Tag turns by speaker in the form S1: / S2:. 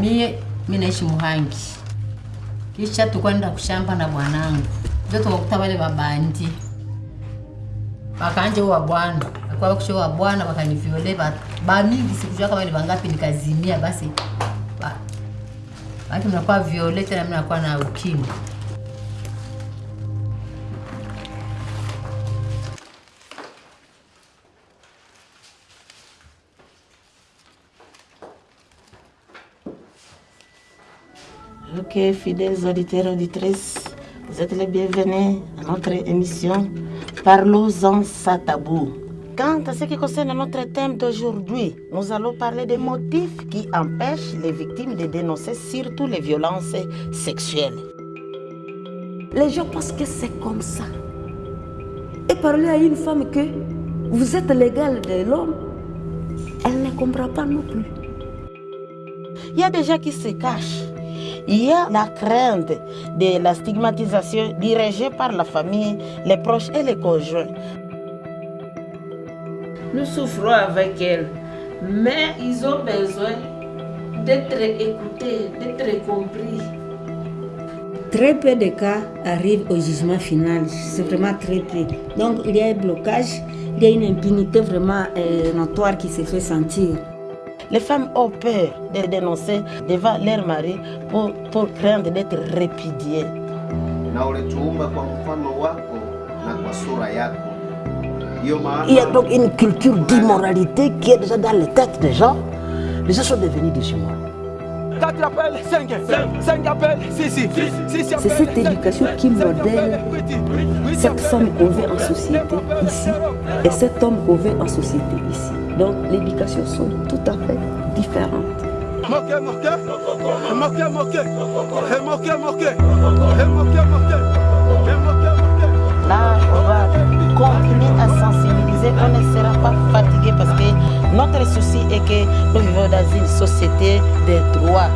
S1: Mie mi naishi Muhangi, kisha tukwenda kushamba na bwanangu, ndio tukakuta wale babandi wakanje wa bwana. Kwa bakusho wa bwana bakaniviole ba, mingi sikujua kama ni wangapi, nikazimia basi ba, baki mnakuwa viole tena mnakuwa na ukimwi.
S2: Ok, fidèles auditeurs et auditrices, vous êtes les bienvenus à notre émission Parlons-en sans tabou. Quant à ce qui concerne notre thème d'aujourd'hui, nous allons parler des motifs qui empêchent les victimes de dénoncer surtout les violences sexuelles.
S3: Les gens pensent que c'est comme ça. Et parler à une femme que vous êtes l'égal de l'homme, elle ne comprend pas non plus.
S2: Il y a des gens qui se cachent. Il y a la crainte de la stigmatisation dirigée par la famille, les proches et les conjoints.
S4: Nous souffrons avec elles, mais ils ont besoin d'être écoutés, d'être compris.
S5: Très peu de cas arrivent au jugement final, c'est vraiment très peu. Donc il y a un blocage, il y a une impunité vraiment euh, notoire qui se fait sentir.
S2: Les femmes ont peur de dénoncer devant leur mari pour, pour craindre d'être répudiées.
S6: Il y a donc une culture d'immoralité qui est déjà dans les têtes des gens. Les gens sont devenus des humains.
S7: 4 appels, 5, 5 appels, 6, 6
S3: C'est cette éducation qui modèle cette femme qu'on veut en société ici et cet homme qu'on veut en société ici. Donc l'éducation sont tout à fait différentes.
S2: Là, on va continuer à sensibiliser. On ne sera pas fatigué parce que notre souci est que nous vivons dans une société de droits.